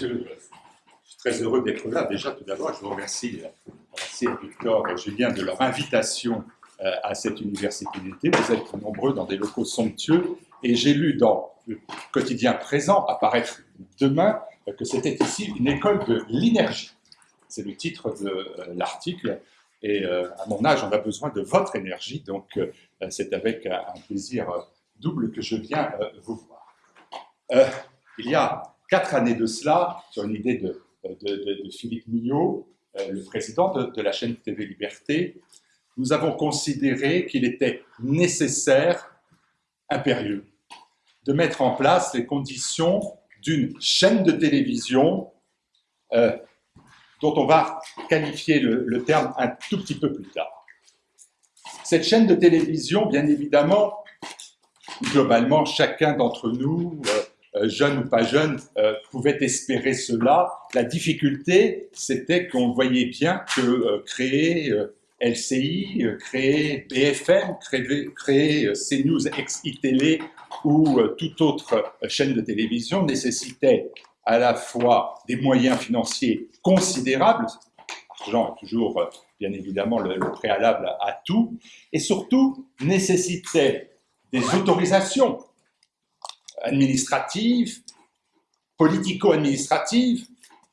je suis très heureux d'être là. Déjà, tout d'abord, je vous remercie, remercie Victor et Julien de leur invitation euh, à cette université d'été. Vous êtes nombreux dans des locaux somptueux et j'ai lu dans le quotidien présent, apparaître demain, euh, que c'était ici une école de l'énergie. C'est le titre de euh, l'article. Et à mon âge, on a besoin de votre énergie, donc c'est avec un plaisir double que je viens vous voir. il y a quatre années de cela, sur une idée de, Philippe Millot, le président de, la chaîne TV Liberté, nous avons considéré qu'il était nécessaire, impérieux, de mettre en place les conditions d'une chaîne de télévision euh, dont on va qualifier le, terme un tout petit peu plus tard. Cette chaîne de télévision, bien évidemment, globalement, chacun d'entre nous, euh, euh, jeune ou pas jeune, pouvait espérer cela. La difficulté, c'était qu'on voyait bien que créer LCI, euh, créer BFM, créer, créer euh, CNews ex-ITélé ou euh, toute autre chaîne de télévision nécessitait à la fois des moyens financiers considérables, l'argent est toujours bien évidemment le, préalable à tout, et surtout nécessitait des autorisations administratives, politico-administratives,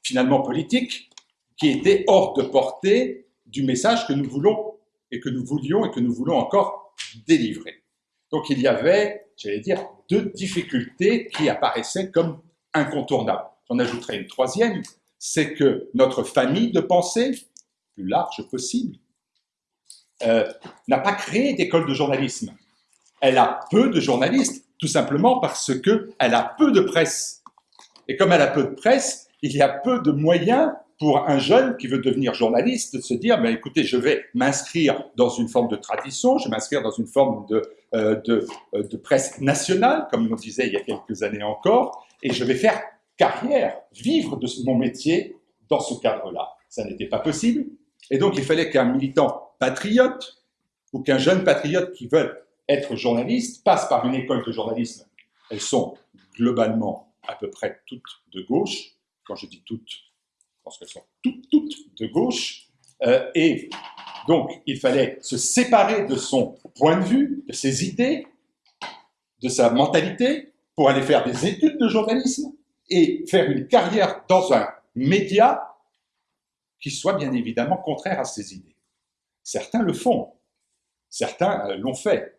finalement politiques, qui étaient hors de portée du message que nous voulons et que nous voulions et que nous voulons encore délivrer. Donc il y avait, j'allais dire, deux difficultés qui apparaissaient comme incontournables. J'en ajouterai une troisième, c'est que notre famille de pensée, plus large possible, euh, n'a pas créé d'école de journalisme. Elle a peu de journalistes, tout simplement parce qu'elle a peu de presse. Et comme elle a peu de presse, il y a peu de moyens pour un jeune qui veut devenir journaliste de se dire, mais écoutez, je vais m'inscrire dans une forme de tradition, je vais m'inscrire dans une forme de, euh, de, euh, de, presse nationale, comme on disait il y a quelques années encore, et je vais faire carrière, vivre de mon métier dans ce cadre-là. Ça n'était pas possible. Et donc, il fallait qu'un militant patriote ou qu'un jeune patriote qui veut être journaliste passe par une école de journalisme. Elles sont globalement à peu près toutes de gauche. Quand je dis toutes, pense qu'elles sont toutes, toutes de gauche, euh, et donc il fallait se séparer de son point de vue, de ses idées, de sa mentalité, pour aller faire des études de journalisme et faire une carrière dans un média qui soit bien évidemment contraire à ses idées. Certains le font, certains euh, l'ont fait,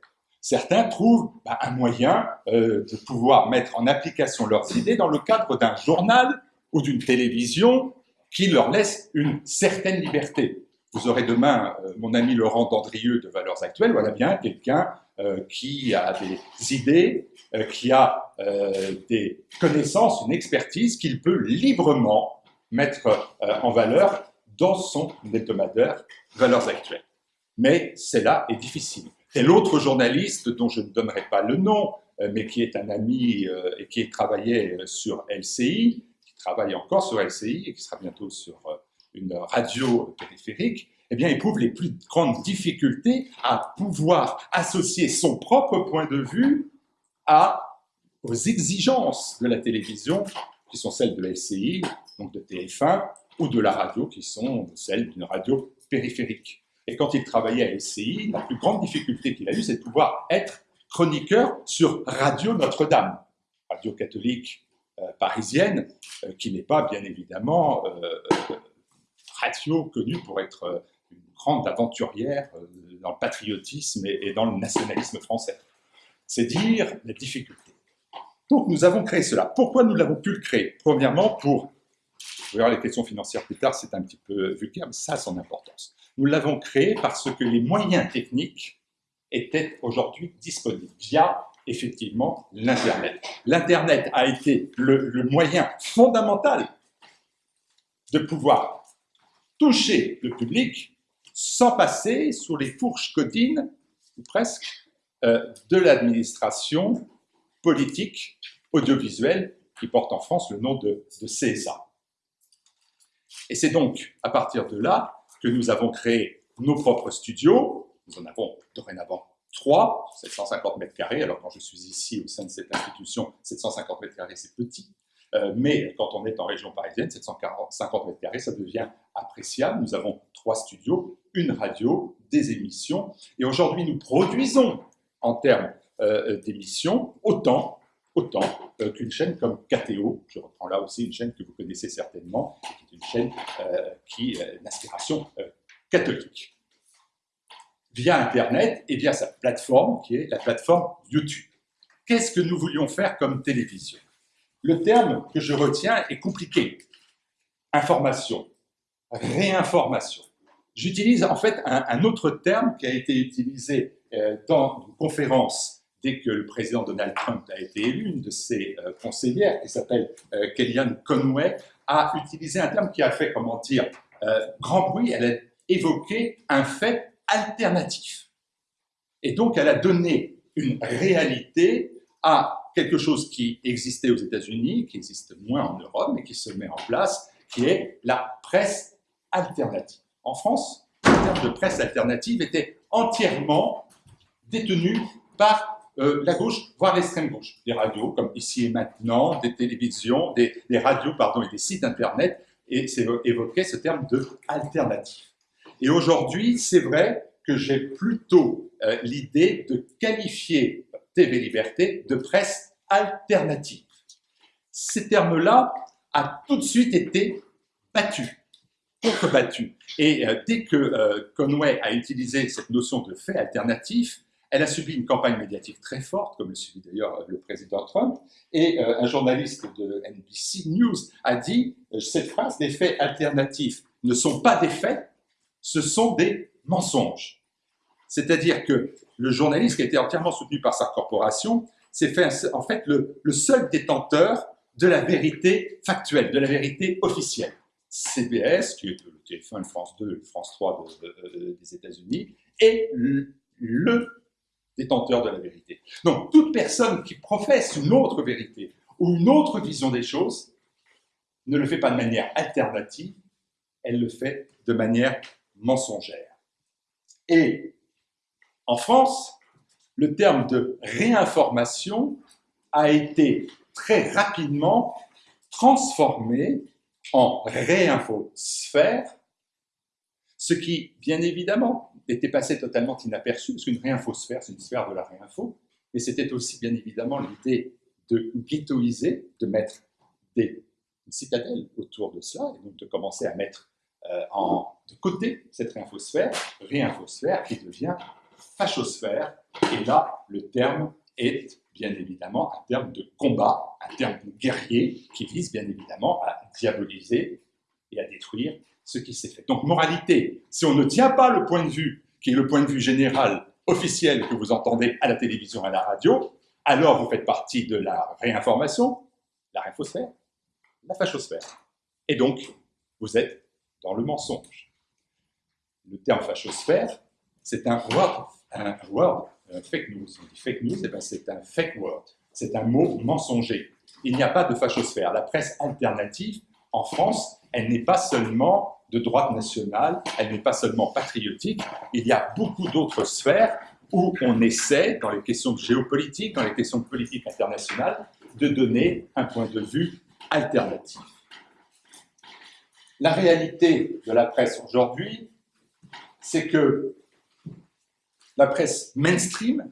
certains trouvent bah, un moyen euh, de pouvoir mettre en application leurs idées dans le cadre d'un journal ou d'une télévision qui leur laisse une certaine liberté. Vous aurez demain euh, mon ami Laurent Dandrieux de Valeurs Actuelles, voilà bien quelqu'un euh, qui a des idées, qui a des connaissances, une expertise qu'il peut librement mettre en valeur dans son hebdomadaire Valeurs Actuelles. Mais cela est difficile. Tel autre journaliste dont je ne donnerai pas le nom, mais qui est un ami et qui travaillait sur LCI, travaille encore sur LCI et qui sera bientôt sur euh, une radio périphérique, eh bien, éprouve les plus grandes difficultés à pouvoir associer son propre point de vue aux exigences de la télévision, qui sont celles de LCI, donc de TF1, ou de la radio, qui sont celles d'une radio périphérique. Et quand il travaillait à LCI, la plus grande difficulté qu'il a eue, c'est de pouvoir être chroniqueur sur Radio Notre-Dame, radio catholique euh, parisienne, euh, qui n'est pas bien évidemment euh, radio connue pour être une grande aventurière dans le patriotisme et dans le nationalisme français. C'est dire la difficulté. Donc nous avons créé cela. Pourquoi nous l'avons pu le créer? Premièrement, pour, vous verrez les questions financières plus tard, c'est un petit peu vulgaire, mais ça a son importance. Nous l'avons créé parce que les moyens techniques étaient aujourd'hui disponibles via effectivement l'Internet. L'Internet a été le, moyen fondamental de pouvoir toucher le public sans passer sous les fourches codines, ou presque, euh, de l'administration politique audiovisuelle qui porte en France le nom de, de CSA. Et c'est donc à partir de là que nous avons créé nos propres studios. Nous en avons dorénavant 3, 750 mètres carrés. Alors quand je suis ici au sein de cette institution, 750 mètres carrés, c'est petit. Euh, mais quand on est en région parisienne, 750 mètres carrés, ça devient appréciable. Nous avons trois studios, une radio, des émissions. Et aujourd'hui, nous produisons en termes euh, d'émissions autant, autant euh, qu'une chaîne comme KTO. Je reprends là aussi une chaîne que vous connaissez certainement, qui est une chaîne qui a une inspiration catholique via Internet et via sa plateforme, qui est la plateforme YouTube. Qu'est-ce que nous voulions faire comme télévision? Le terme que je retiens est compliqué. Information, réinformation. J'utilise en fait un, autre terme qui a été utilisé euh, dans une conférence dès que le président Donald Trump a été élu, une de ses euh, conseillères, qui s'appelle euh, Kellyanne Conway, a utilisé un terme qui a fait, comment dire, grand bruit. Elle a évoqué un fait alternatif. Et donc, elle a donné une réalité à quelque chose qui existait aux États-Unis, qui existe moins en Europe, mais qui se met en place, qui est la presse alternative. En France, le terme de presse alternative était entièrement détenu par euh, la gauche, voire l'extrême gauche. Des radios, comme ici et maintenant, des télévisions, des, radios, pardon, et des sites internet, et évoquait ce terme de alternative. Et aujourd'hui, c'est vrai que j'ai plutôt euh, l'idée de qualifier TV Liberté de presse alternative. Ces termes-là a tout de suite été battus, contrebattus. Et euh, dès que Conway a utilisé cette notion de fait alternatif, elle a subi une campagne médiatique très forte, comme le subit d'ailleurs le président Trump, et un journaliste de NBC News a dit cette phrase, les faits alternatifs ne sont pas des faits, ce sont des mensonges. C'est-à-dire que le journaliste, qui a été entièrement soutenu par sa corporation, s'est fait en fait le, seul détenteur de la vérité factuelle, de la vérité officielle. CBS, qui est le TF1, France 2, France 3 des États-Unis, le, le détenteur de la vérité. Donc, toute personne qui professe une autre vérité ou une autre vision des choses ne le fait pas de manière alternative, elle le fait de manière mensongère. Et en France, le terme de réinformation a été très rapidement transformé en réinfosphère, ce qui, bien évidemment, était passé totalement inaperçu, parce qu'une réinfosphère, c'est une sphère de la réinfo, mais c'était aussi, bien évidemment, l'idée de ghettoiser, de mettre des citadelles autour de cela, et donc de commencer à mettre euh, en, de côté cette réinfosphère, réinfosphère qui devient fachosphère, et là, le terme est bien évidemment un terme de combat, un terme de guerrier qui vise bien évidemment à diaboliser et à détruire ce qui s'est fait. Donc, moralité, si on ne tient pas le point de vue qui est le point de vue général, officiel que vous entendez à la télévision à la radio, alors vous faites partie de la réinformation, la réinfosphère, la fachosphère. Et donc, vous êtes dans le mensonge. Le terme fachosphère, c'est un word, un word, un fake news. On dit fake news, eh ben c'est un fake word. C'est un mot mensonger. Il n'y a pas de fachosphère. La presse alternative, en France, elle n'est pas seulement de droite nationale, elle n'est pas seulement patriotique, il y a beaucoup d'autres sphères où on essaie, dans les questions géopolitiques, dans les questions de politique internationale, de donner un point de vue alternatif. La réalité de la presse aujourd'hui, c'est que la presse mainstream,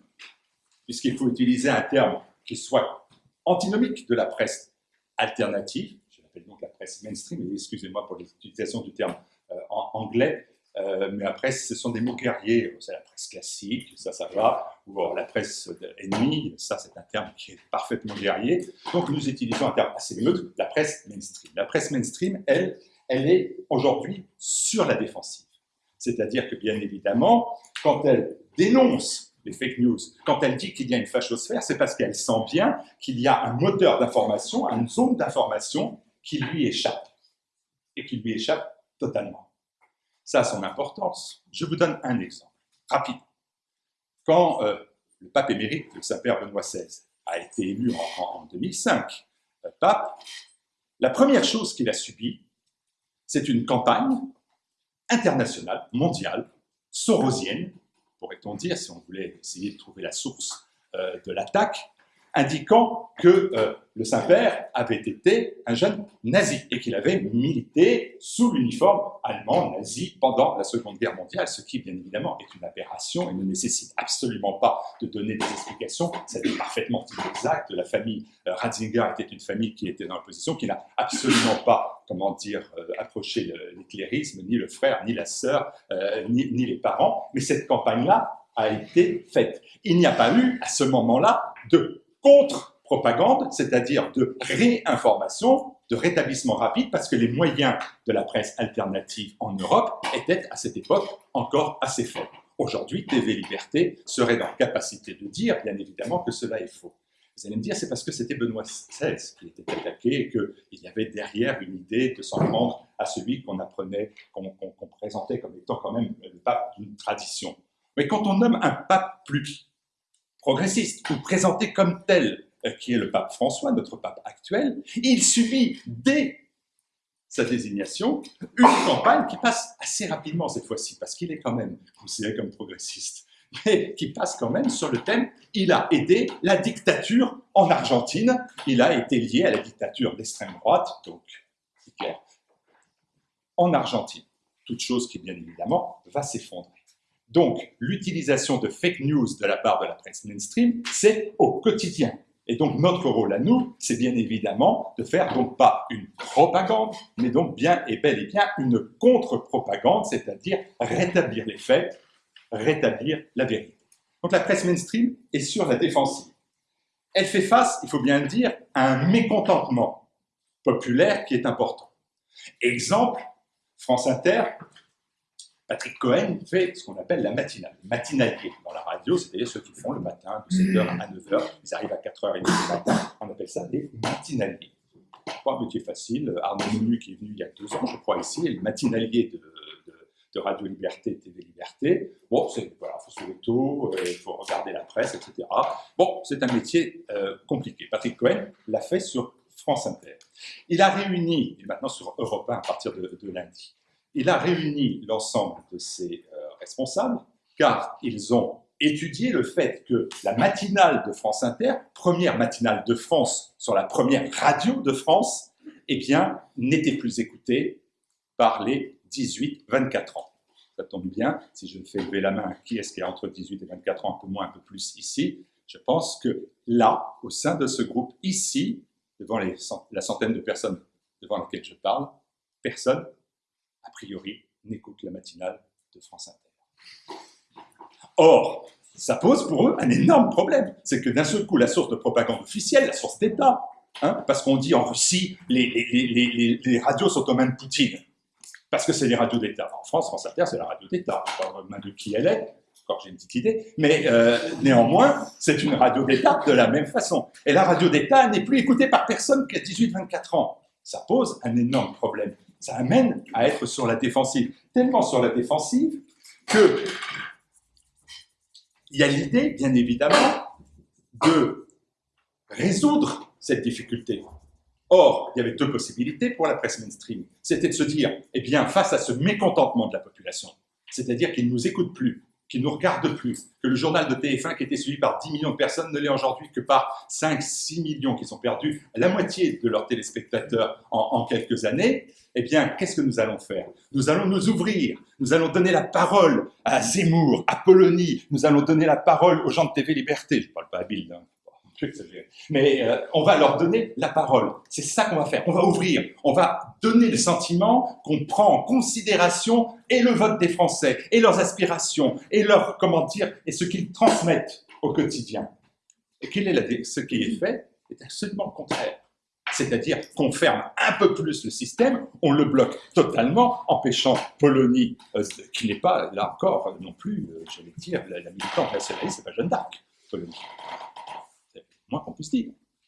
puisqu'il faut utiliser un terme qui soit antinomique de la presse alternative, je l'appelle donc la mainstream, excusez-moi pour l'utilisation du terme euh, en anglais, euh, mais après, ce sont des mots guerriers, c'est la presse classique, ça, ça va, ou la presse ennemie, ça, c'est un terme qui est parfaitement guerrier. Donc, nous utilisons un terme assez neutre, la presse mainstream. La presse mainstream, elle, elle est aujourd'hui sur la défensive. C'est-à-dire que, bien évidemment, quand elle dénonce les fake news, quand elle dit qu'il y a une fachosphère, c'est parce qu'elle sent bien qu'il y a un moteur d'information, une zone d'information qui lui échappe, et qui lui échappe totalement. Ça a son importance. Je vous donne un exemple, rapide. Quand euh, le pape émérite, le Saint-Père Benoît XVI, a été élu en, 2005, le pape, la première chose qu'il a subie, c'est une campagne internationale, mondiale, sorosienne, pourrait-on dire, si on voulait essayer de trouver la source euh, de l'attaque, indiquant que euh, le Saint-Père avait été un jeune nazi et qu'il avait milité sous l'uniforme allemand nazi pendant la Seconde Guerre mondiale, ce qui, bien évidemment, est une aberration et ne nécessite absolument pas de donner des explications. C'est parfaitement exact. La famille euh, Ratzinger était une famille qui était dans l'opposition, qui n'a absolument pas, comment dire, euh, approché l'éclairisme, ni le frère, ni la sœur, ni, ni les parents. Mais cette campagne-là a été faite. Il n'y a pas eu, à ce moment-là, de contre-propagande, c'est-à-dire de réinformation, de rétablissement rapide, parce que les moyens de la presse alternative en Europe étaient à cette époque encore assez faibles. Aujourd'hui, TV Liberté serait dans la capacité de dire, bien évidemment, que cela est faux. Vous allez me dire, c'est parce que c'était Benoît XVI qui était attaqué et qu'il y avait derrière une idée de s'en prendre à celui qu'on apprenait, qu'on présentait comme étant quand même le pape d'une tradition. Mais quand on nomme un pape plus progressiste ou présenté comme tel, euh, qui est le pape François, notre pape actuel, il subit dès sa désignation une campagne qui passe assez rapidement cette fois-ci, parce qu'il est quand même considéré comme progressiste, mais qui passe quand même sur le thème « il a aidé la dictature en Argentine », il a été lié à la dictature d'extrême droite, donc en Argentine. Toute chose qui, bien évidemment, va s'effondrer. Donc, l'utilisation de fake news de la part de la presse mainstream, c'est au quotidien. Et donc, notre rôle à nous, c'est bien évidemment de faire donc pas une propagande, mais donc bien et bel et bien une contre-propagande, c'est-à-dire rétablir les faits, rétablir la vérité. Donc, la presse mainstream est sur la défensive. Elle fait face, il faut bien le dire, à un mécontentement populaire qui est important. Exemple, France Inter Patrick Cohen fait ce qu'on appelle la matinale, matinalier dans la radio, c'est-à-dire ceux qui font le matin de 7h à 9h, ils arrivent à 4h30 du matin, on appelle ça des matinaliers. Pas un métier facile, Arnaud Menu qui est venu il y a deux ans, je crois, ici, est le matinalier de, Radio Liberté, TV Liberté. Bon, c'est, voilà, faut se lever tôt, il faut regarder la presse, etc. Bon, c'est un métier euh, compliqué. Patrick Cohen l'a fait sur France Inter. Il a réuni, et maintenant sur Europe 1 à partir de lundi, il a réuni l'ensemble de ses euh, responsables, car ils ont étudié le fait que la matinale de France Inter, première matinale de France sur la première radio de France, eh bien, n'était plus écoutée par les 18-24 ans. Ça tombe bien, si je fais lever la main, qui est-ce qui a entre 18 et 24 ans, un peu moins, un peu plus ici, je pense que là, au sein de ce groupe, ici, devant la centaine de personnes devant lesquelles je parle, personne a priori, n'écoutent la matinale de France Inter. Or, ça pose pour eux un énorme problème. C'est que d'un seul coup, la source de propagande officielle, la source d'État, hein, parce qu'on dit en Russie, les, radios sont aux mains de Poutine, parce que c'est les radios d'État. En France, France Inter, c'est la radio d'État. Aux mains de qui elle est, encore j'ai une petite idée, mais euh, néanmoins, c'est une radio d'État de la même façon. Et la radio d'État n'est plus écoutée par personne qui a 18-24 ans. Ça pose un énorme problème ça amène à être sur la défensive. Tellement sur la défensive que il y a l'idée, bien évidemment, de résoudre cette difficulté. Or, il y avait deux possibilités pour la presse mainstream. C'était de se dire, eh bien, face à ce mécontentement de la population, c'est-à-dire qu'ils ne nous écoutent plus, qui nous regarde plus, que le journal de TF1 qui était suivi par 10 millions de personnes ne l'est aujourd'hui que par 5-6 millions qui sont perdus, la moitié de leurs téléspectateurs en, quelques années, eh bien, qu'est-ce que nous allons faire? Nous allons nous ouvrir, nous allons donner la parole à Zemmour, à Polony, nous allons donner la parole aux gens de TV Liberté, je ne parle pas à Bill, hein. Mais euh, on va leur donner la parole. C'est ça qu'on va faire. On va ouvrir. On va donner le sentiment qu'on prend en considération et le vote des Français, et leurs aspirations, et leur, comment dire, et ce qu'ils transmettent au quotidien. Et quel est la, ce qui est fait est absolument le contraire. C'est-à-dire qu'on ferme un peu plus le système, on le bloque totalement, empêchant Polonie, euh, qui n'est pas, là encore, non plus, euh, j'allais dire, la, la militante nationaliste, c'est pas Jeanne d'Arc, Polonie moins qu'on.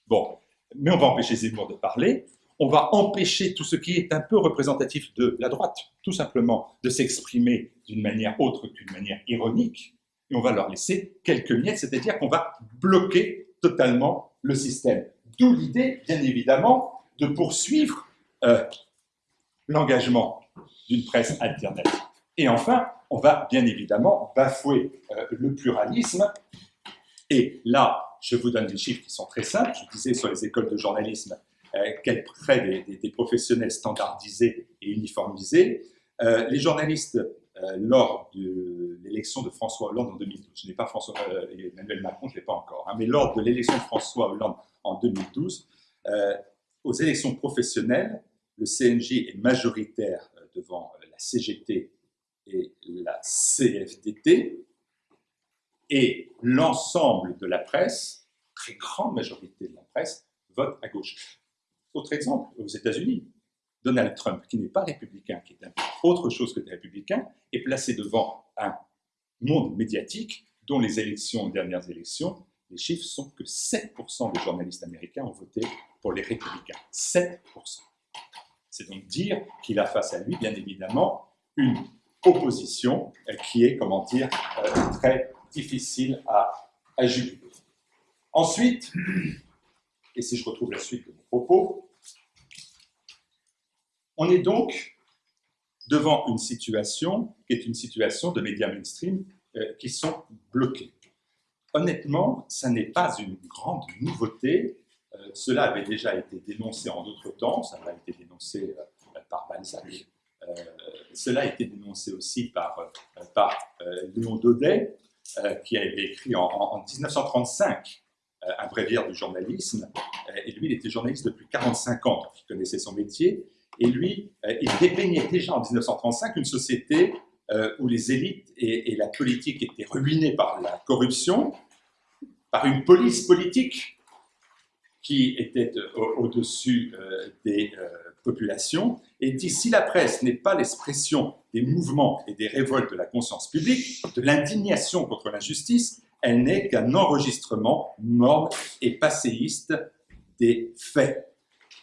Bon, mais on va empêcher Zemmour de parler, on va empêcher tout ce qui est un peu représentatif de la droite, tout simplement, de s'exprimer d'une manière autre qu'une manière ironique, et on va leur laisser quelques miettes, c'est-à-dire qu'on va bloquer totalement le système. D'où l'idée, bien évidemment, de poursuivre euh, l'engagement d'une presse alternative. Et enfin, on va bien évidemment bafouer euh, le pluralisme, et là, je vous donne des chiffres qui sont très simples. Je disais sur les écoles de journalisme, euh, quel près des, des, professionnels standardisés et uniformisés. Euh, les journalistes, euh, lors de l'élection de François Hollande en 2012, je n'ai pas François, Emmanuel Macron, je ne l'ai pas encore, hein, mais lors de l'élection de François Hollande en 2012, aux élections professionnelles, le CNJ est majoritaire devant la CGT et la CFDT, et l'ensemble de la presse, très grande majorité de la presse, vote à gauche. Autre exemple, aux États-Unis, Donald Trump, qui n'est pas républicain, qui est autre chose que des républicains, est placé devant un monde médiatique dont les élections, les dernières élections, les chiffres sont que 7% des journalistes américains ont voté pour les républicains. 7%. C'est donc dire qu'il a face à lui, bien évidemment, une opposition qui est, comment dire, euh, très difficile à, à. Ensuite, et si je retrouve la suite de mon propos, on est donc devant une situation qui est une situation de médias mainstream euh, qui sont bloqués. Honnêtement, ça n'est pas une grande nouveauté. Euh, cela avait déjà été dénoncé en d'autres temps, ça a été dénoncé euh, par Balzac. cela a été dénoncé aussi par, par Léon Daudet. Euh, qui avait écrit en, 1935 euh, un bréviaire du journalisme. Euh, et lui, il était journaliste depuis 45 ans, donc il connaissait son métier. Et lui, il dépeignait déjà en 1935 une société où les élites et, la politique étaient ruinées par la corruption, par une police politique qui était au-dessus des population et dit si la presse n'est pas l'expression des mouvements et des révoltes de la conscience publique, de l'indignation contre l'injustice, elle n'est qu'un enregistrement morne et passéiste des faits.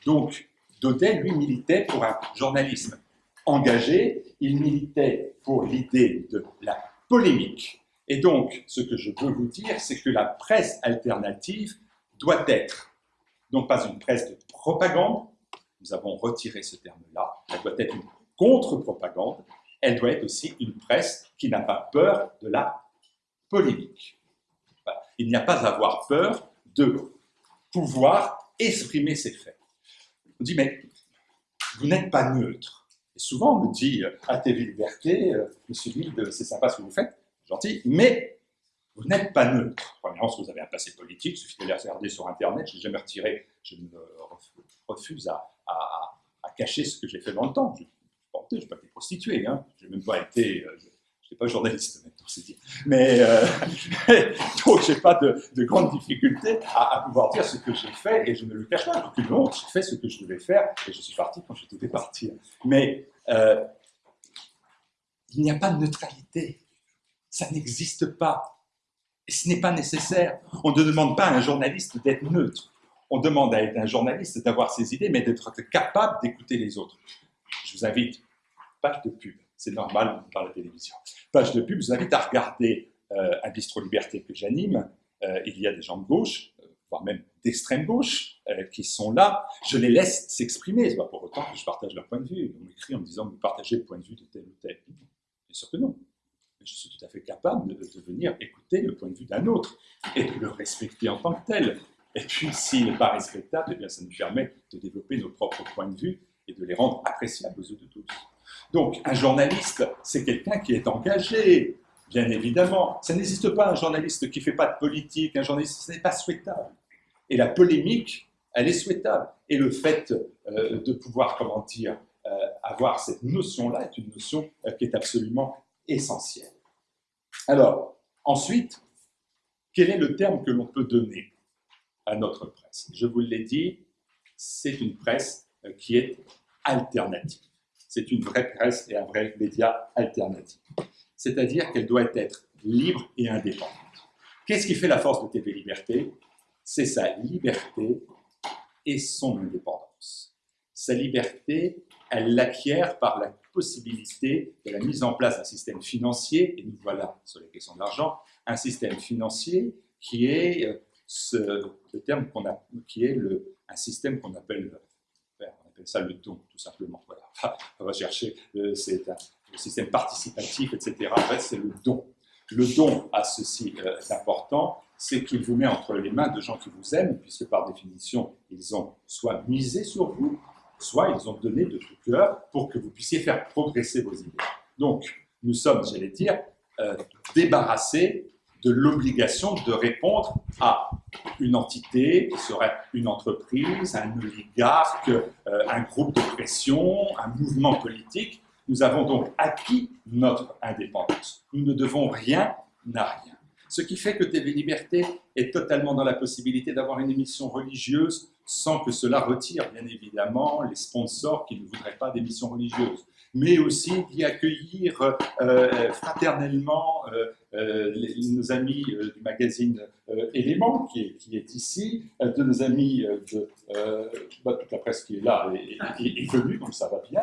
Donc, Daudet, lui, militait pour un journalisme engagé, il militait pour l'idée de la polémique. Et donc, ce que je veux vous dire, c'est que la presse alternative doit être, non pas une presse de propagande, nous avons retiré ce terme-là. Elle doit être une contre-propagande. Elle doit être aussi une presse qui n'a pas peur de la polémique. Il n'y a pas à avoir peur de pouvoir exprimer ses faits. On dit, mais vous n'êtes pas neutre. Souvent, on me dit, à TV Liberté, euh, Monsieur Wilde, c'est sympa ce que vous faites, gentil, mais vous n'êtes pas neutre. Premièrement, si vous avez un passé politique, il suffit de les regarder sur Internet, je n'ai jamais retiré, je me refuse à, cacher ce que j'ai fait dans le temps. Je n'ai pas été prostitué, hein. je n'ai même pas été, euh, je pas journaliste maintenant, c'est dire. Mais euh, donc j'ai pas de, de grandes difficultés à, pouvoir dire ce que j'ai fait et je ne le cache pas. Donc non, j'ai fait ce que je devais faire et je suis parti quand je devais partir. Mais euh, il n'y a pas de neutralité, ça n'existe pas. Et ce n'est pas nécessaire. On ne demande pas à un journaliste d'être neutre on demande à un journaliste d'avoir ses idées, mais d'être capable d'écouter les autres. Je vous invite, page de pub, c'est normal dans la télévision, page de pub, je vous invite à regarder euh, un bistrot liberté que j'anime. Euh, il y a des gens de gauche, euh, voire même d'extrême gauche, qui sont là. Je les laisse s'exprimer. Ce n'est pas pour autant que je partage leur point de vue. On m'écrit en me disant, vous partagez le point de vue de tel ou tel. Bien sûr que non. Je suis tout à fait capable de, venir écouter le point de vue d'un autre et de le respecter en tant que tel. Et puis, s'il n'est pas respectable, eh bien, ça nous permet de développer nos propres points de vue et de les rendre appréciables aux yeux de tous. Donc, un journaliste, c'est quelqu'un qui est engagé, bien évidemment. Ça n'existe pas un journaliste qui ne fait pas de politique, un journaliste, ce n'est pas souhaitable. Et la polémique, elle est souhaitable. Et le fait euh, de pouvoir, comment dire, euh, avoir cette notion-là est une notion euh, qui est absolument essentielle. Alors, ensuite, quel est le terme que l'on peut donner à notre presse? Je vous l'ai dit, c'est une presse euh, qui est alternative. C'est une vraie presse et un vrai média alternatif. C'est-à-dire qu'elle doit être libre et indépendante. Qu'est-ce qui fait la force de TV Liberté? C'est sa liberté et son indépendance. Sa liberté, elle l'acquiert par la possibilité de la mise en place d'un système financier, et nous voilà sur la question de l'argent, un système financier qui est euh, ce, terme qu'on a, qui est le, un système qu'on appelle, on appelle ça le don, tout simplement. Voilà. On va chercher, euh, c'est un, système participatif, etc. En fait, c'est le don. Le don a ceci euh, d'important, c'est qu'il vous met entre les mains de gens qui vous aiment, puisque par définition, ils ont soit misé sur vous, soit ils ont donné de tout cœur pour que vous puissiez faire progresser vos idées. Donc, nous sommes, j'allais dire, euh, débarrassés de l'obligation de répondre à une entité qui serait une entreprise, un oligarque, euh, un groupe de pression, un mouvement politique. Nous avons donc acquis notre indépendance. Nous ne devons rien à rien. Ce qui fait que TV Liberté est totalement dans la possibilité d'avoir une émission religieuse sans que cela retire bien évidemment les sponsors qui ne voudraient pas d'émissions religieuses mais aussi d'y accueillir euh, fraternellement euh, euh, nos amis du magazine Éléments, qui est, ici, de nos amis de bah, toute la presse qui est là et, venue, donc ça va bien.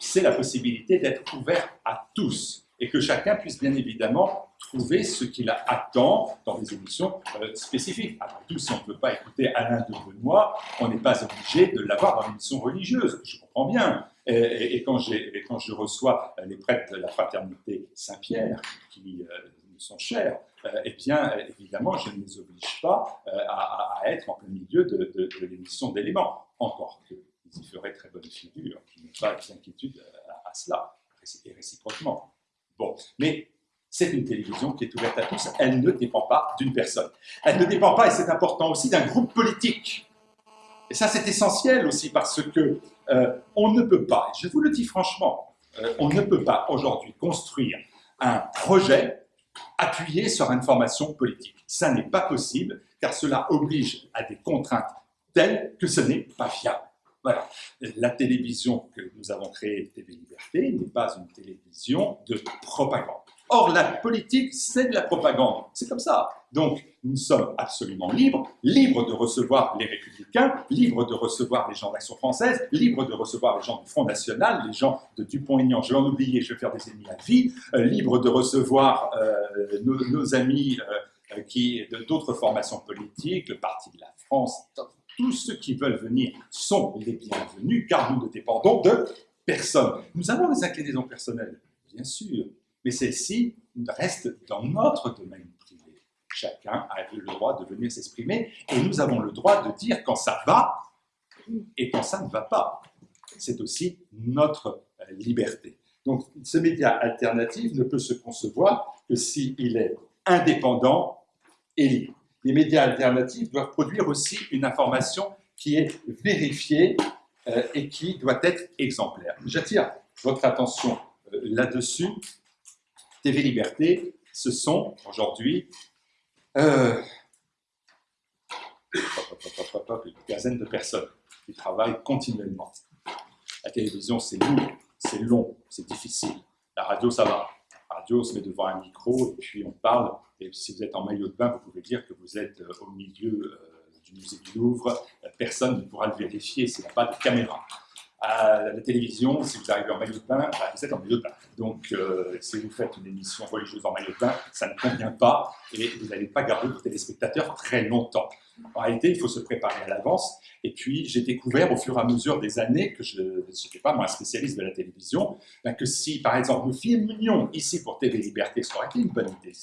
C'est la possibilité d'être ouvert à tous et que chacun puisse bien évidemment trouver ce qu'il attend dans des émissions spécifiques. Après tout, si on ne peut pas écouter Alain de Benoît, on n'est pas obligé de l'avoir dans une émission religieuse, je comprends bien. Et, quand, je reçois les prêtres de la fraternité Saint-Pierre, qui euh, sont chers, euh, eh bien, évidemment, je ne les oblige pas euh, à, être en plein milieu de, l'émission d'éléments. Encore qu'ils y feraient très bonne figure, je n'ai pas d'inquiétude à, cela, et réciproquement. Bon, mais c'est une télévision qui est ouverte à tous, elle ne dépend pas d'une personne. Elle ne dépend pas, et c'est important aussi, d'un groupe politique. Et ça, c'est essentiel aussi parce que euh, on ne peut pas, je vous le dis franchement, euh, on ne peut pas aujourd'hui construire un projet appuyé sur une formation politique. Ça n'est pas possible, car cela oblige à des contraintes telles que ce n'est pas viable. Voilà. La télévision que nous avons créée, TV Liberté, n'est pas une télévision de propagande. Or, la politique, c'est de la propagande. C'est comme ça. Donc, nous sommes absolument libres, libres de recevoir les républicains, libres de recevoir les gens d'Action française, libres de recevoir les gens du Front National, les gens de Dupont-Aignan, je vais en oublier, je vais faire des ennemis à vie, euh, libres de recevoir euh, nos, amis euh, qui d'autres formations politiques, le Parti de la France, tous ceux qui veulent venir sont les bienvenus, car nous ne dépendons de personne. Nous avons des inclinaisons personnelles, bien sûr, mais celles-ci restent dans notre domaine Chacun a le droit de venir s'exprimer et nous avons le droit de dire quand ça va et quand ça ne va pas. C'est aussi notre euh, liberté. Donc ce média alternatif ne peut se concevoir que s'il est indépendant et libre. Les médias alternatifs doivent produire aussi une information qui est vérifiée euh, et qui doit être exemplaire. J'attire votre attention euh, là-dessus. TV Liberté, ce sont aujourd'hui euh, une quinzaine de personnes qui travaillent continuellement. La télévision, c'est lourd, c'est long, c'est difficile. La radio, ça va. On se met devant un micro et puis on parle. Et si vous êtes en maillot de bain, vous pouvez dire que vous êtes euh, au milieu euh, du musée du Louvre. Personne ne pourra le vérifier s'il n'y a pas de caméra à la télévision, si vous arrivez en maillot de bain, bah, vous êtes en maillot de bain. Donc, euh, si vous faites une émission religieuse en maillot de bain, ça ne convient pas et vous n'allez pas garder vos téléspectateurs très longtemps. En réalité, il faut se préparer à l'avance. Et puis, j'ai découvert au fur et à mesure des années que je n'étais pas moi un spécialiste de la télévision, ben, que si, par exemple, nous filmions ici pour TV Liberté, aurait été une bonne idée.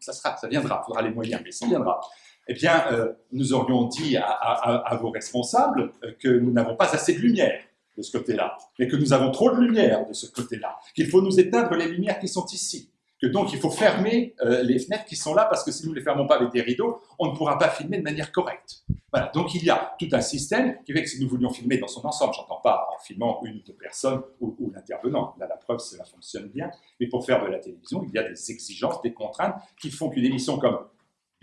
ça, sera, ça viendra, il faudra les moyens, mais ça viendra eh bien, euh, nous aurions dit à, vos responsables euh, que nous n'avons pas assez de lumière de ce côté-là, mais que nous avons trop de lumière de ce côté-là, qu'il faut nous éteindre les lumières qui sont ici, que donc il faut fermer euh, les fenêtres qui sont là, parce que si nous ne les fermons pas avec des rideaux, on ne pourra pas filmer de manière correcte. Voilà, donc il y a tout un système qui fait que si nous voulions filmer dans son ensemble, j'entends pas en filmant une ou deux personnes ou, ou l'intervenant, là la preuve cela fonctionne bien, mais pour faire de la télévision, il y a des exigences, des contraintes qui font qu'une émission comme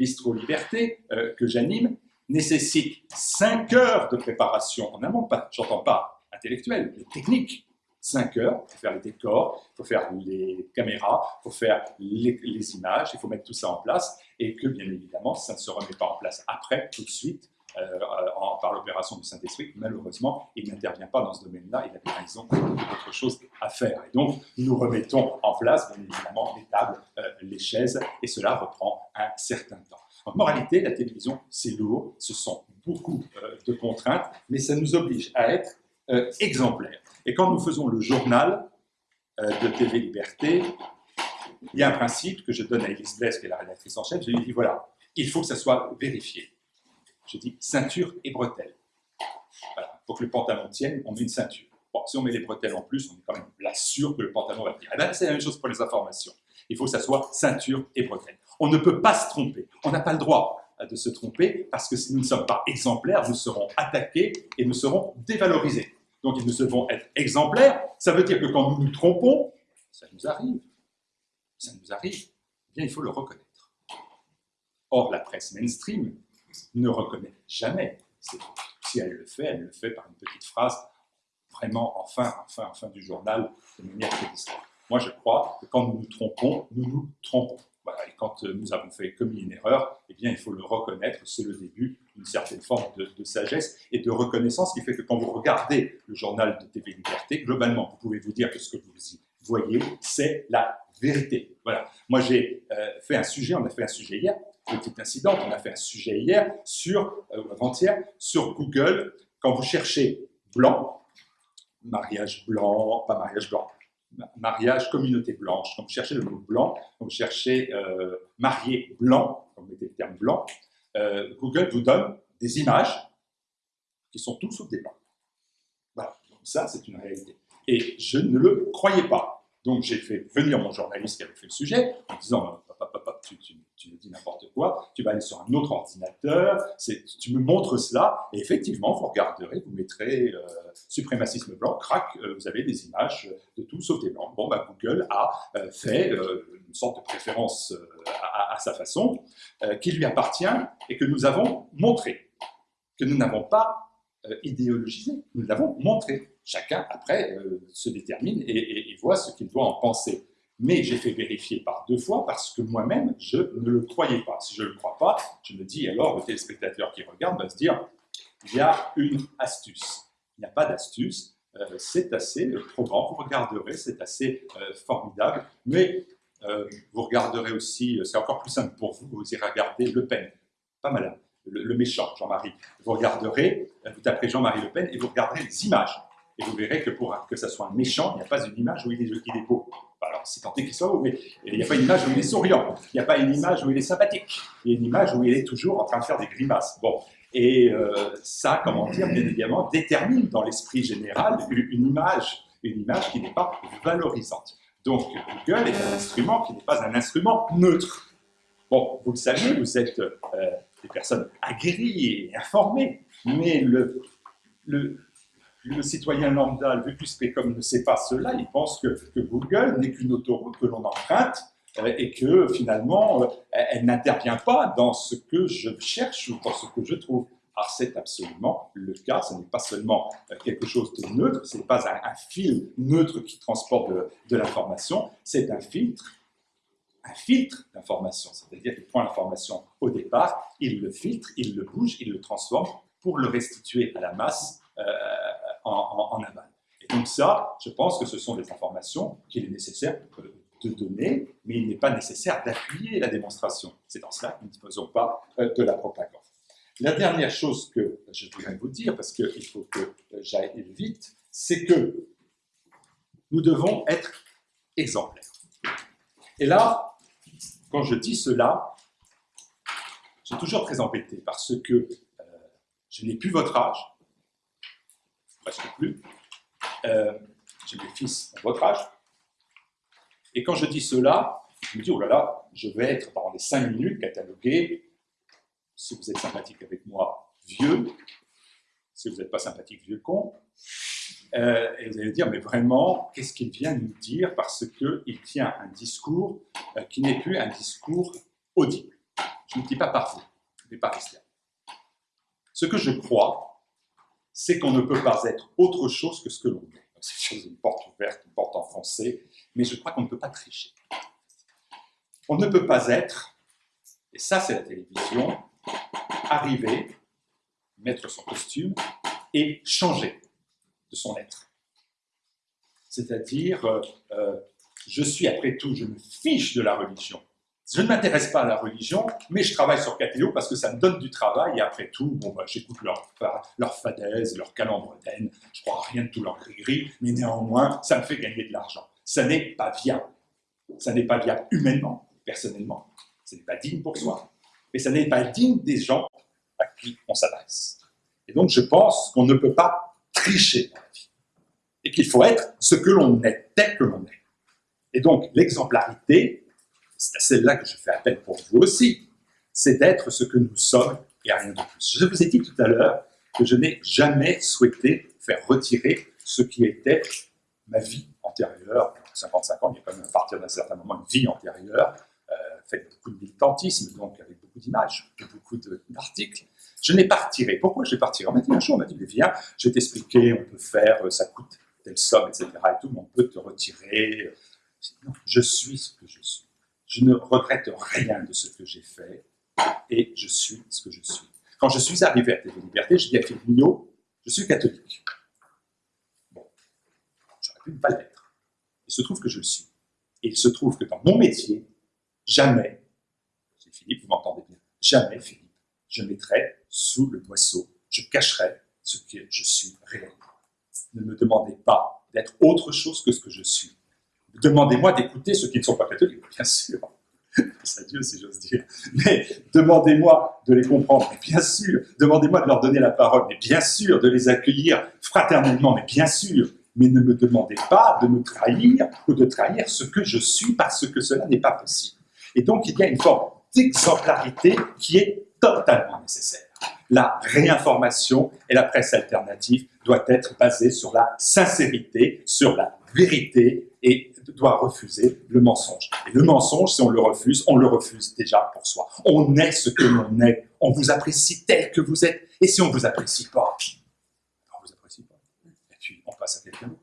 Bistro Liberté, euh, que j'anime, nécessite 5 heures de préparation en amont, pas, j'entends pas intellectuel, mais technique. 5 heures, il faut faire les décors, il faut faire les caméras, il faut faire les, images, il faut mettre tout ça en place, et que bien évidemment, ça ne se remet pas en place après, tout de suite, euh, par l'opération du Saint-Esprit. Malheureusement, il n'intervient pas dans ce domaine-là, il a bien raison d'autres choses à faire. Et donc, nous remettons en place, bien évidemment, les tables, euh, les chaises, et cela reprend un certain temps. En moralité, la télévision, c'est lourd, ce sont beaucoup euh, de contraintes, mais ça nous oblige à être exemplaires. Et quand nous faisons le journal de TV Liberté, il y a un principe que je donne à Elise Blaise, qui est la rédactrice en chef, je lui dis voilà, il faut que ça soit vérifié. Je dis ceinture et bretelles. Voilà, pour que le pantalon tienne, on met une ceinture. Bon, si on met les bretelles en plus, on est quand même là sûr que le pantalon va tenir. Eh ben, c'est la même chose pour les informations. Il faut que ça soit ceinture et bretelles. On ne peut pas se tromper. On n'a pas le droit de se tromper parce que si nous ne sommes pas exemplaires, nous serons attaqués et nous serons dévalorisés. Donc nous devons être exemplaires. Ça veut dire que quand nous nous trompons, ça nous arrive. Ça nous arrive. Eh bien, il faut le reconnaître. Or, la presse mainstream ne reconnaît jamais ces Si elle le fait, elle le fait par une petite phrase vraiment en fin, en fin, en fin du journal de manière très Moi, je crois que quand nous nous trompons, nous nous trompons. et quand euh, nous avons fait commis une erreur, eh bien, il faut le reconnaître. C'est le début d'une certaine forme de, de, sagesse et de reconnaissance qui fait que quand vous regardez le journal de TV Liberté, globalement, vous pouvez vous dire que ce que vous y voyez, c'est la vérité. Voilà. Moi, j'ai euh, fait un sujet, on a fait un sujet hier, petit incident, on a fait un sujet hier sur, euh, avant-hier, sur Google, quand vous cherchez blanc, mariage blanc, pas mariage blanc, mariage communauté blanche, quand vous cherchez le mot blanc, quand vous cherchez euh, marié blanc, quand vous mettez le terme blanc, euh, Google vous donne des images qui sont toutes sauf des blancs. Voilà, donc ça c'est une réalité. Et je ne le croyais pas. Donc j'ai fait venir mon journaliste qui avait fait le sujet en disant tu, me dis n'importe quoi, tu vas aller sur un autre ordinateur, tu me montres cela, et effectivement, vous regarderez, vous mettrez euh, suprémacisme blanc, crac, euh, vous avez des images de tout sauf des blancs. Bon, bah, Google a euh, fait une sorte de préférence à, sa façon, qui lui appartient et que nous avons montré, que nous n'avons pas idéologisé, nous l'avons montré chacun, après, euh, se détermine et, voit ce qu'il doit en penser. Mais j'ai fait vérifier par deux fois parce que moi-même, je ne le croyais pas. Si je ne le crois pas, je me dis alors, le téléspectateur qui regarde va se dire, il y a une astuce. Il n'y a pas d'astuce, euh, c'est assez probant, vous regarderez, c'est assez euh, formidable, mais vous regarderez aussi, c'est encore plus simple pour vous, vous irez regarder Le Pen, pas malin, le, le méchant, Jean-Marie. Vous regarderez, vous taperez Jean-Marie Le Pen et vous regarderez les images et vous verrez que pour que ça soit un méchant, il n'y a pas une image où il est, il est beau. Alors, c'est tenté qu'il soit beau, mais il n'y a pas une image où il est souriant. Il n'y a pas une image où il est sympathique. Il y a une image où il est toujours en train de faire des grimaces. Bon. Et euh, ça, comment dire, bien évidemment, détermine dans l'esprit général une image, une image qui n'est pas valorisante. Donc, Google est un instrument qui n'est pas un instrument neutre. Bon, vous le savez, vous êtes euh, des personnes aguerries et informées, mais le, le, le citoyen lambda, le vétusté comme ne sait pas cela, il pense que, Google n'est qu'une autoroute que l'on emprunte euh, et que finalement, euh, elle n'intervient pas dans ce que je cherche ou dans ce que je trouve. Alors c'est absolument le cas, ce n'est pas seulement euh, quelque chose de neutre, ce n'est pas un, fil neutre qui transporte de, l'information, c'est un filtre, un filtre d'information, c'est-à-dire qu'il prend l'information au départ, il le filtre, il le bouge, il le transforme pour le restituer à la masse en, aval. Et donc ça, je pense que ce sont des informations qu'il est nécessaire de donner, mais il n'est pas nécessaire d'appuyer la démonstration. C'est dans cela que nous ne faisons pas euh, de la propagande. La dernière chose que je voudrais vous dire, parce qu'il faut que j'aille vite, c'est que nous devons être exemplaires. Et là, quand je dis cela, j'ai toujours très embêté parce que euh, je n'ai plus votre âge, presque plus. Euh, j'ai des fils de votre âge. Et quand je dis cela, je me dis, oh là là, je vais être pendant les cinq minutes catalogué, si vous êtes sympathique avec moi, vieux, si vous n'êtes pas sympathique, vieux con. Euh, et vous allez dire, mais vraiment, qu'est-ce qu'il vient nous dire Parce qu'il tient un discours euh, qui n'est plus un discours audible. Je ne dis pas parfait, mais pas là. Ce que je crois, c'est qu'on ne peut pas être autre chose que ce que l'on est. C'est une porte ouverte, une porte enfoncée, mais je crois qu'on ne peut pas tricher. On ne peut pas être, et ça c'est la télévision, arriver, mettre son costume et changer de son être. C'est-à-dire, euh, euh, je suis après tout, je me fiche de la religion. Je ne m'intéresse pas à la religion, mais je travaille sur Catéo parce que ça me donne du travail et après tout, bon, bah, j'écoute leur, leur fadaise, leur calembredaine, je crois à rien de tout leur gris-gris, mais néanmoins, ça me fait gagner de l'argent. Ça n'est pas viable. Ça n'est pas viable humainement, personnellement. Ce n'est pas digne pour soi. Mais ça n'est pas digne des gens à qui on s'adresse. Et donc, je pense qu'on ne peut pas tricher dans la vie. Et qu'il faut être ce que l'on est, tel que l'on est. Et donc, l'exemplarité, c'est à celle-là que je fais appel pour vous aussi, c'est d'être ce que nous sommes et rien de plus. Je vous ai dit tout à l'heure que je n'ai jamais souhaité faire retirer ce qui était ma vie antérieure, 55 ans, il y a quand même à partir d'un certain moment une vie antérieure, euh, faite beaucoup de militantisme, donc avec beaucoup d'images, beaucoup d'articles. Je n'ai pas retiré. Pourquoi je n'ai pas retiré? On m'a dit un jour, on m'a dit, viens, je vais t'expliquer, on peut faire, euh, ça coûte telle somme, etc. Et tout, mais on peut te retirer. Non, je suis ce que je suis. Je ne regrette rien de ce que j'ai fait et je suis ce que je suis. Quand je suis arrivé à TV Liberté, je dis à Philippe Mignot, je suis catholique. Bon, j'aurais pu ne pas l'être. Il se trouve que je le suis. Et il se trouve que dans mon métier, jamais, Philippe, vous m'entendez bien, jamais, Philippe, je mettrai sous le boisseau, je cacherai ce que je suis réellement. Ne me demandez pas d'être autre chose que ce que je suis. Demandez-moi d'écouter ceux qui ne sont pas catholiques, bien sûr c'est Dieu si j'ose dire. Mais demandez-moi de les comprendre, bien sûr. Demandez-moi de leur donner la parole, mais bien sûr. De les accueillir fraternellement, mais bien sûr. Mais ne me demandez pas de me trahir ou de trahir ce que je suis parce que cela n'est pas possible. Et donc, il y a une forme d'exemplarité qui est totalement nécessaire. La réinformation et la presse alternative doit être basée sur la sincérité, sur la vérité et doit refuser le mensonge. Et le mensonge, si on le refuse, on le refuse déjà pour soi. On est ce que l'on est. On vous apprécie tel que vous êtes. Et si on ne vous apprécie pas, on vous apprécie pas. Et puis, on passe à quelqu'un d'autre.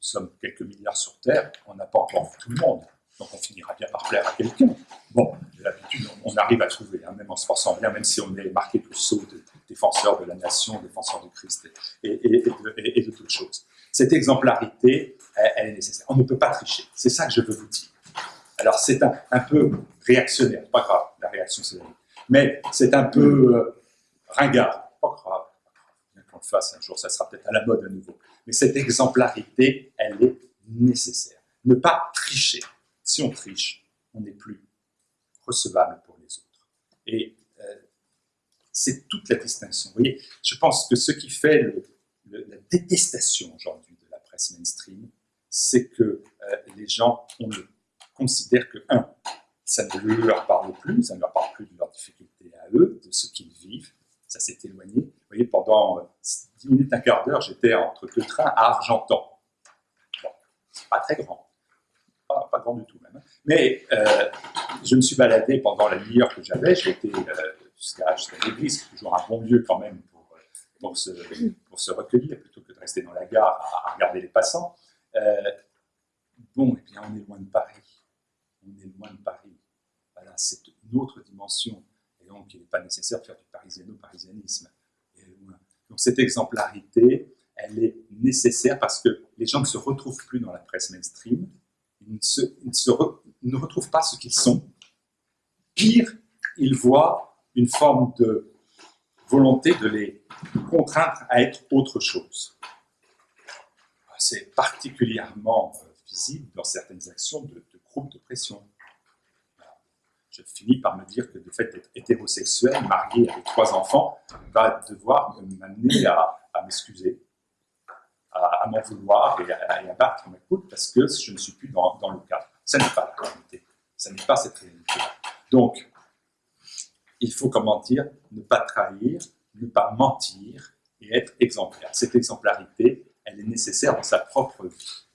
Nous sommes quelques milliards sur Terre, on n'a pas encore vu tout le monde. Donc on finira bien par plaire à quelqu'un. Bon, l'habitude, on arrive à trouver, hein, même en se forçant bien, même si on est marqué tout saut de défenseur de la nation, défenseur de Christ et, et, et de toutes choses. Cette exemplarité, elle, est nécessaire. On ne peut pas tricher. C'est ça que je veux vous dire. Alors c'est un, peu réactionnaire, pas grave, la réaction c'est la vie. Mais c'est un peu euh, ringard, pas grave. Bien qu'on le fasse un jour, ça sera peut-être à la mode à nouveau. Mais cette exemplarité, elle est nécessaire. Ne pas tricher. Si on triche, on n'est plus recevable pour les autres. Et euh, c'est toute la distinction. Vous voyez, je pense que ce qui fait la détestation aujourd'hui de la presse mainstream, c'est que euh, les gens on le, considèrent que, un, ça ne leur parle plus, ça ne leur parle plus de leurs difficultés à eux, de ce qu'ils vivent, ça s'est éloigné. Vous voyez, pendant 10 minutes, un quart d'heure, j'étais entre deux trains à Argentan. Bon, c'est pas très grand, pas, grand du tout même. Hein. Mais euh, je me suis baladé pendant la demi-heure que j'avais, j'étais euh, jusqu'à l'église, toujours un bon lieu quand même pour se, pour se recueillir plutôt que de rester dans la gare à, regarder les passants. Euh, bon, eh on est loin de Paris. On est loin de Paris. Voilà, c'est une autre dimension. Et donc, il n'est pas nécessaire de faire du parisiano-parisianisme. Donc, cette exemplarité, elle est nécessaire parce que les gens ne se retrouvent plus dans la presse mainstream. Ils ne, se, ils ne, se ne retrouvent pas ce qu'ils sont. Pire, ils voient une forme de volonté de les contraindre à être autre chose. C'est particulièrement euh, visible dans certaines actions de, groupes de pression. Je finis par me dire que le fait d'être hétérosexuel, marié avec trois enfants, va devoir m'amener à, m'excuser, à, m'en vouloir et à, battre ma coupe parce que je ne suis plus dans, dans le cadre. Ça n'est pas la réalité. Ça n'est pas cette réalité. Donc, il faut, comment dire, ne pas trahir, ne pas mentir et être exemplaire. Cette exemplarité, elle est nécessaire dans sa propre vie.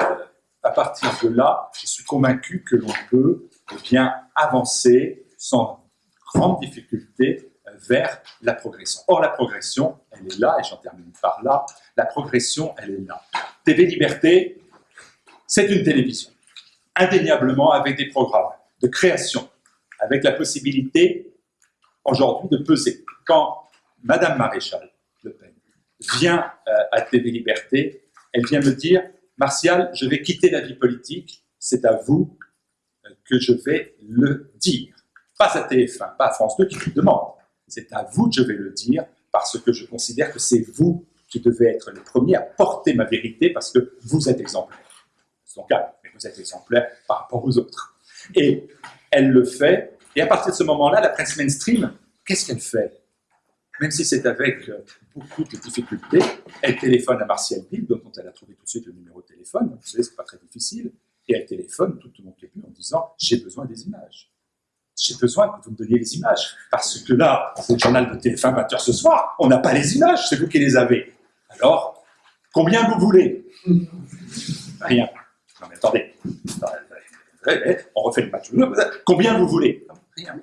Euh, à partir de là, je suis convaincu que l'on peut bien, avancer sans grande difficulté euh, vers la progression. Or, la progression, elle est là, et j'en termine par là, la progression, elle est là. TV Liberté, c'est une télévision, indéniablement avec des programmes de création, avec la possibilité aujourd'hui de peser. Quand Madame Maréchal vient euh, à TV Liberté, elle vient me dire Martial, je vais quitter la vie politique, c'est à vous euh, que je vais le dire. Pas à TF1, pas à France 2 qui vous demande. C'est à vous que je vais le dire parce que je considère que c'est vous qui devez être les premiers à porter ma vérité parce que vous êtes exemplaire. son cas, mais vous êtes exemplaire par rapport aux autres. Et elle le fait, et à partir de ce moment-là, la presse mainstream, qu'est-ce qu'elle fait? Même si c'est avec beaucoup de difficultés, elle téléphone à Martial Bill, dont elle a trouvé tout de suite le numéro de téléphone, vous savez, c'est pas très difficile, et elle téléphone tout au long de en disant « j'ai besoin des images » j'ai besoin que vous me donniez les images. Parce que là, c'est le journal de TF1 20h ce soir, on n'a pas les images, c'est vous qui les avez. Alors, combien vous voulez? Rien. Non mais attendez, on refait le match. Combien vous voulez? Rien.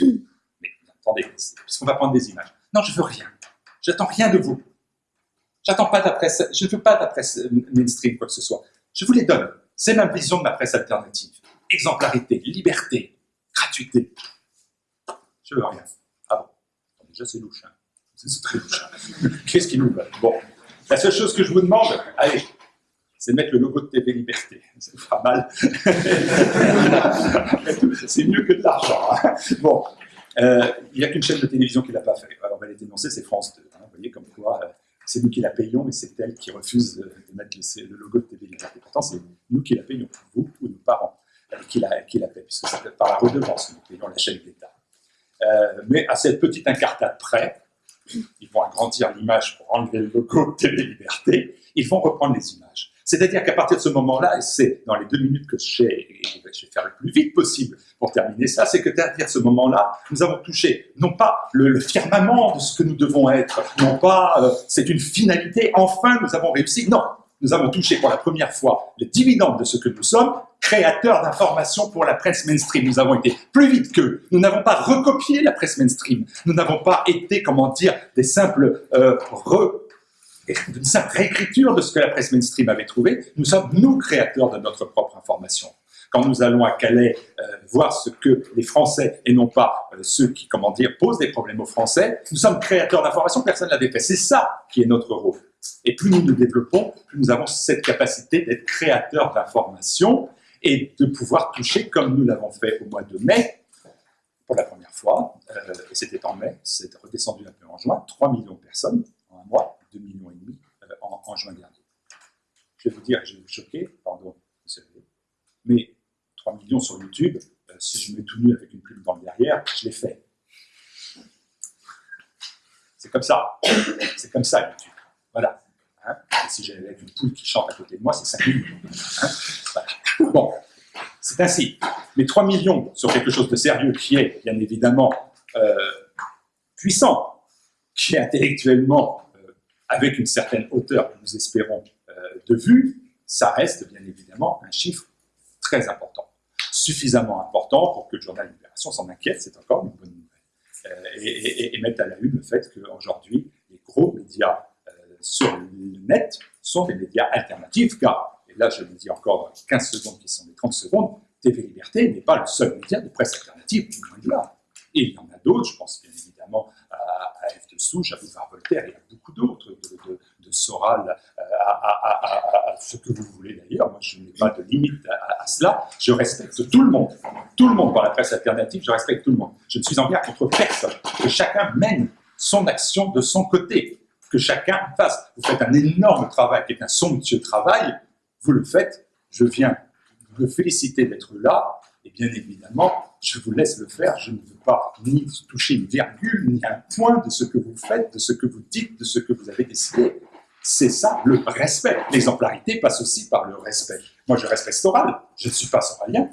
Mais attendez, puisqu'on va prendre des images. Non, je veux rien. J'attends rien de vous. J'attends pas la presse, je ne veux pas de la presse mainstream, quoi que ce soit. Je vous les donne. C'est ma vision de ma presse alternative. Exemplarité, liberté, gratuité. Je veux rien. Ah bon Déjà, c'est louche. Hein. C'est très louche. Hein. Qu'est-ce qui nous veut Bon. La seule chose que je vous demande, allez, c'est de mettre le logo de TV Liberté. Ça fera mal. c'est mieux que de l'argent. Hein. Bon. Euh, il n'y a qu'une chaîne de télévision qui ne l'a pas fait. Alors, on va les c'est France 2. Vous voyez comme quoi, euh, c'est nous qui la payons, mais c'est elle qui refuse de mettre le, logo de TV Liberté. Pourtant, c'est nous qui la payons, vous ou nos parents qui la, paie, puisque ça fait par la redevance, nous payons la chaîne d'État. Euh, mais à cette petite incartade près, ils vont agrandir l'image pour enlever le logo de TV Liberté, ils vont reprendre les images. C'est-à-dire qu'à partir de ce moment-là, et c'est dans les deux minutes que je vais faire le plus vite possible pour terminer ça, c'est que à ce moment-là, nous avons touché non pas le, firmament de ce que nous devons être, non pas euh, c'est une finalité, enfin nous avons réussi, non, nous avons touché pour la première fois le dividende de ce que nous sommes, créateurs d'informations pour la presse mainstream. Nous avons été plus vite qu'eux. Nous n'avons pas recopié la presse mainstream. Nous n'avons pas été, comment dire, des simples euh, une simple réécriture de ce que la presse mainstream avait trouvé. Nous sommes, nous, créateurs de notre propre information. Quand nous allons à Calais euh, voir ce que les Français, et non pas euh, ceux qui, comment dire, posent des problèmes aux Français, nous sommes créateurs d'informations, personne ne l'avait fait. C'est ça qui est notre rôle. Et plus nous nous développons, plus nous avons cette capacité d'être créateurs d'informations et de pouvoir toucher, comme nous l'avons fait au mois de mai, pour la première fois, euh, c'était en mai, c'est redescendu un peu en juin, 3 millions de personnes en un mois, 2 millions et demi euh, en, juin dernier. Je vais vous dire, je vais vous choquer, pardon, mais 3 millions sur YouTube, euh, si je mets tout nu avec une pub dans le derrière, je l'ai fait. C'est comme ça, c'est comme ça YouTube. Voilà. Hein? si j'avais une poule qui chante à côté de moi, c'est 5 millions. Hein? Bon, c'est ainsi. Mais 3 millions sur quelque chose de sérieux qui est, bien évidemment, euh, puissant, qui est intellectuellement, avec une certaine hauteur que nous espérons euh, de vue, ça reste, bien évidemment, un chiffre très important. Suffisamment important pour que le journal Libération s'en inquiète, c'est encore une bonne nouvelle. Et, et, mettre à la une le fait qu'aujourd'hui, les gros médias sur le net sont des médias alternatifs, car, et là je le dis encore 15 secondes qui sont les 30 secondes, TV Liberté n'est pas le seul média de presse alternative, loin de là. Et il y en a d'autres, je pense bien évidemment à, F de Souche, à Boulevard Voltaire, y a beaucoup d'autres, de, Soral, à, ce que vous voulez d'ailleurs. Moi, je n'ai pas de limite à, cela. Je respecte tout le monde. Tout le monde dans la presse alternative, je respecte tout le monde. Je ne suis en guerre contre personne. Que chacun mène son action de son côté que chacun fasse. Vous faites un énorme travail, qui est un somptueux travail, vous le faites, je viens vous féliciter d'être là, et bien évidemment, je vous laisse le faire, je ne veux pas ni toucher une virgule, ni un point de ce que vous faites, de ce que vous dites, de ce que vous avez décidé. C'est ça, le respect. L'exemplarité passe aussi par le respect. Moi, je reste Soral, je ne suis pas soralien.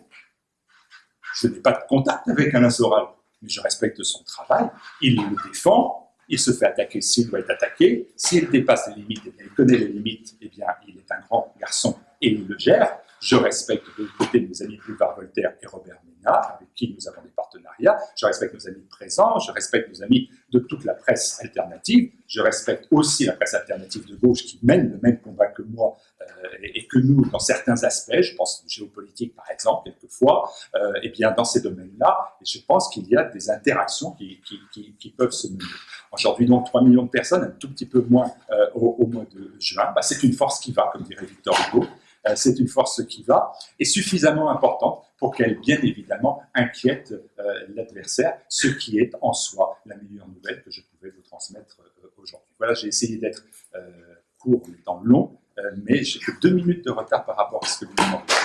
Je n'ai pas de contact avec un Soral, mais je respecte son travail, il le défend, il se fait attaquer s'il doit être attaqué. S'il dépasse les limites, et il connaît les limites, eh bien, il est un grand garçon et il le gère. Je respecte de l'autre côté nos amis Boulevard Voltaire et Robert Ménard, avec qui nous avons des partenariats. Je respecte nos amis présents, je respecte nos amis de toute la presse alternative. Je respecte aussi la presse alternative de gauche qui mène le même combat que moi euh, et, que nous, dans certains aspects, je pense géopolitique par exemple, quelquefois, euh, et bien dans ces domaines-là, je pense qu'il y a des interactions qui, qui, qui, peuvent se mener. Aujourd'hui, donc, 3 millions de personnes, un tout petit peu moins euh, au, mois de juin, bah, c'est une force qui va, comme dirait Victor Hugo, c'est une force qui va, et suffisamment importante pour qu'elle, bien évidemment, inquiète l'adversaire, ce qui est en soi la meilleure nouvelle que je pouvais vous transmettre aujourd'hui. Voilà, j'ai essayé d'être court en étant long, mais j'ai que deux minutes de retard par rapport à ce que vous demandez.